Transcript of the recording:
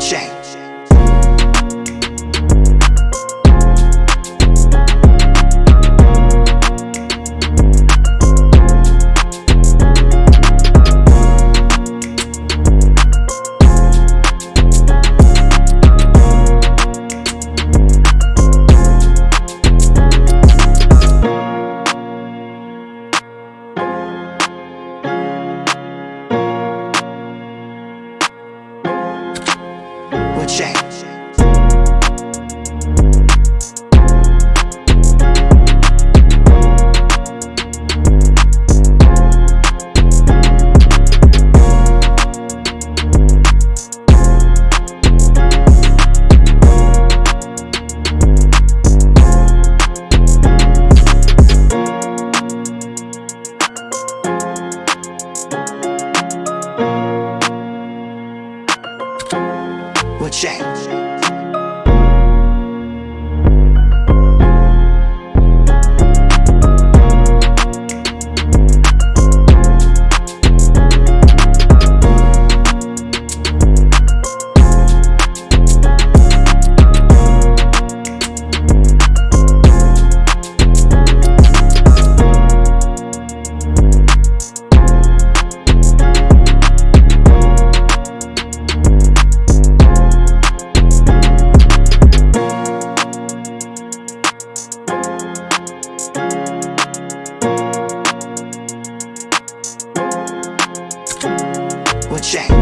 change. Change. What change?